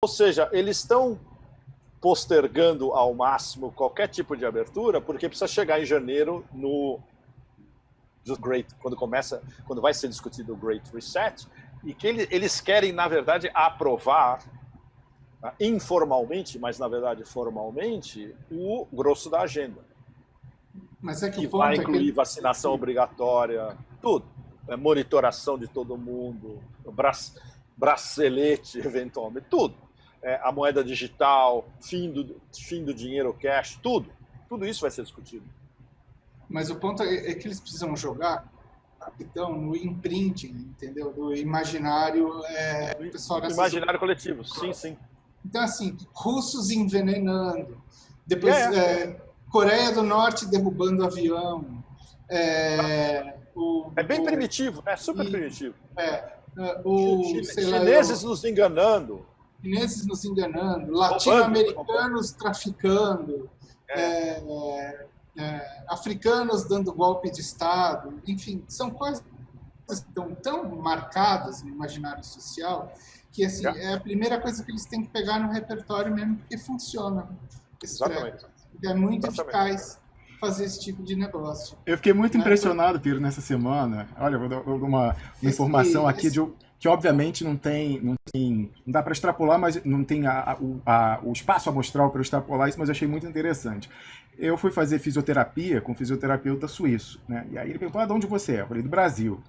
Ou seja, eles estão postergando ao máximo qualquer tipo de abertura, porque precisa chegar em janeiro no Great, quando começa, quando vai ser discutido o Great Reset, e que eles querem, na verdade, aprovar tá, informalmente, mas na verdade formalmente, o grosso da agenda. Mas é que, que vai incluir é que... vacinação obrigatória, tudo. É, monitoração de todo mundo, bracelete, eventualmente, tudo. É, a moeda digital, fim do, fim do dinheiro cash, tudo. Tudo isso vai ser discutido. Mas o ponto é, é que eles precisam jogar então no imprinting, entendeu? Do imaginário é, pessoal imaginário coletivo, sim, sim. Então assim, russos envenenando, depois é, é. é Coreia do Norte derrubando avião, é, o, é bem o, primitivo, né? Super e, primitivo. É, é o, chineses lá, nos enganando. Chineses nos enganando, latino-americanos traficando. É. É, africanos dando golpe de Estado, enfim, são coisas estão tão marcadas no imaginário social que assim, é a primeira coisa que eles têm que pegar no repertório mesmo, porque funciona. Exatamente. É muito Exatamente. eficaz fazer esse tipo de negócio. Eu fiquei muito né? impressionado, Piro, nessa semana. Olha, vou dar uma, uma informação aqui de que obviamente não tem, não tem, não dá para extrapolar, mas não tem a, a, o espaço amostral para extrapolar isso, mas achei muito interessante. Eu fui fazer fisioterapia com um fisioterapeuta suíço, né? E aí ele perguntou, ah, de onde você é? Eu falei, do Brasil.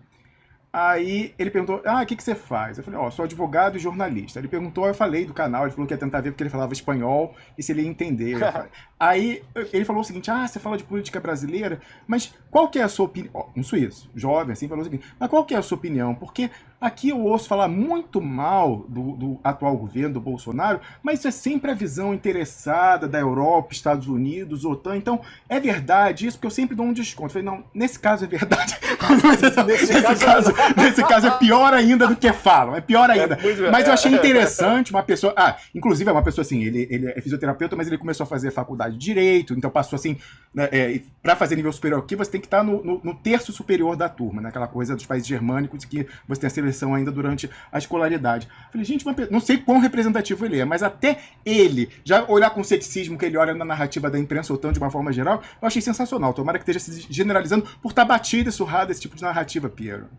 Aí ele perguntou, ah, o que, que você faz? Eu falei, ó, oh, sou advogado e jornalista. Ele perguntou, eu falei do canal, ele falou que ia tentar ver porque ele falava espanhol e se ele ia entender. Aí ele falou o seguinte, ah, você fala de política brasileira, mas qual que é a sua opinião? Um suíço, jovem, assim, falou o seguinte, mas qual que é a sua opinião? Porque aqui eu ouço falar muito mal do, do atual governo, do Bolsonaro, mas isso é sempre a visão interessada da Europa, Estados Unidos, OTAN, então é verdade isso, porque eu sempre dou um desconto. Eu falei, não, nesse caso é verdade. nesse, caso, nesse caso é pior ainda do que falam, é pior ainda. É mas eu achei interessante uma pessoa. Ah, inclusive é uma pessoa assim, ele, ele é fisioterapeuta, mas ele começou a fazer faculdade de direito, então passou assim, né, é, para fazer nível superior aqui, você tem que estar no, no, no, terço superior da turma, né? Aquela coisa dos países germânicos que você tem a seleção ainda durante a escolaridade. Falei, gente, não sei quão representativo ele é, mas até ele, já olhar com ceticismo que ele olha na narrativa da imprensa ou tanto de uma forma geral, eu achei sensacional. Tomara que esteja se generalizando por estar batido e surrado esse tipo de narrativa, Piero.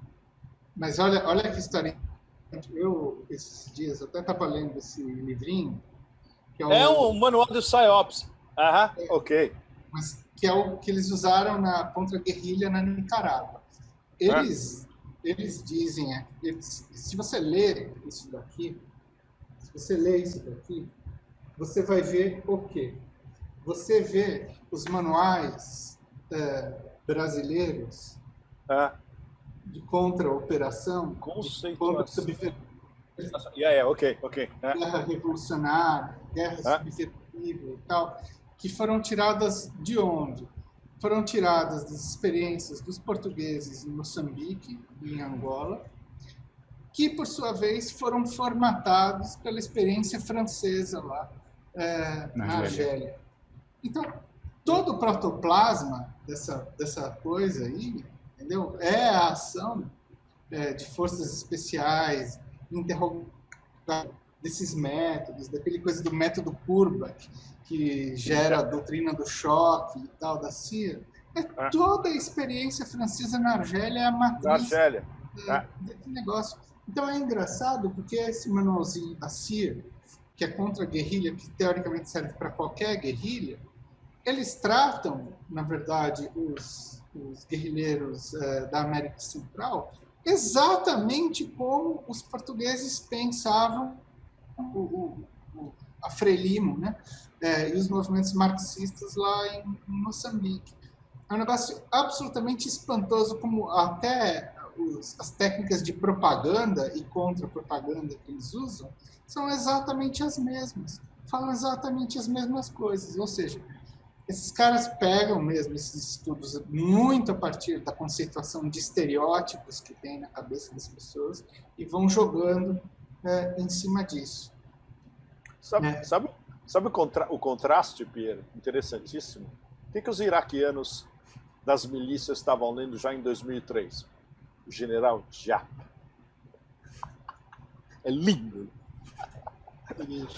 Mas olha, olha que história. Eu, esses dias, até estava lendo esse livrinho. Que é, o, é um manual do PsyOps. Aham, é, ok. Mas que é o que eles usaram na contra-guerrilha na Nicarágua. Eles, ah. eles dizem, é, eles, se você ler isso daqui, se você ler isso daqui, você vai ver o quê? Você vê os manuais é, brasileiros ah de contra-operação, contra-subversão. Yeah, yeah, ok, ok. É. Guerra revolucionária, guerra ah. subversiva e tal, que foram tiradas de onde? Foram tiradas das experiências dos portugueses em Moçambique e em Angola, que, por sua vez, foram formatados pela experiência francesa lá é, na, na Argélia. Então, todo o protoplasma dessa, dessa coisa aí entendeu? É a ação é, de forças especiais, interrogar desses métodos, daquele coisa do método Kurba, que gera a doutrina do choque e tal, da CIA. É ah. toda a experiência francesa na Argélia é a matriz Argélia. É, ah. desse negócio. Então é engraçado porque esse manualzinho da CIA, que é contra a guerrilha, que teoricamente serve para qualquer guerrilha, eles tratam, na verdade, os os guerrilheiros uh, da América Central, exatamente como os portugueses pensavam o, o, a Frelimo né? É, e os movimentos marxistas lá em, em Moçambique. É um negócio absolutamente espantoso, como até os, as técnicas de propaganda e contra-propaganda que eles usam são exatamente as mesmas, falam exatamente as mesmas coisas, ou seja, esses caras pegam mesmo esses estudos muito a partir da conceituação de estereótipos que tem na cabeça das pessoas e vão jogando é, em cima disso. Sabe, é. sabe, sabe o, contra, o, contraste, Pierre? Interessantíssimo. O que, que os iraquianos das milícias estavam lendo já em 2003? O general Jap. É lindo.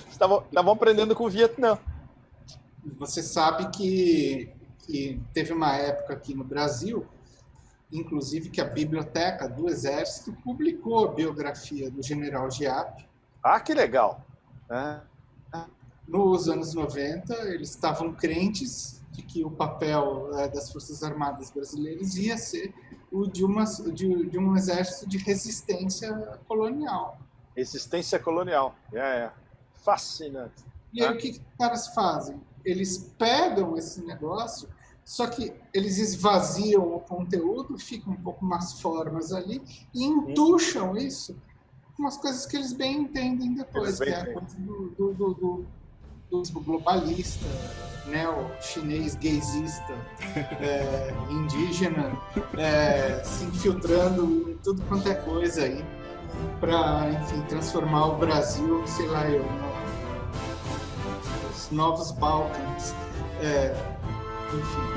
Estavam aprendendo com o Vietnã. Você sabe que, que teve uma época aqui no Brasil, inclusive que a biblioteca do Exército publicou a biografia do General Giap. Ah, que legal! É. Nos anos 90, eles estavam crentes de que o papel é, das Forças Armadas brasileiras ia ser o de, uma, de, de um exército de resistência colonial. Resistência colonial, é, é. fascinante. E aí o que, que os caras fazem? Eles pegam esse negócio, só que eles esvaziam o conteúdo, ficam um pouco mais formas ali, e entucham isso com umas coisas que eles bem entendem depois, que é a coisa do, do, do, do globalista, neo-chinês gaysista, é, indígena, é, se infiltrando em tudo quanto é coisa aí, para, enfim, transformar o Brasil, sei lá eu, novos Balcãs, é, enfim.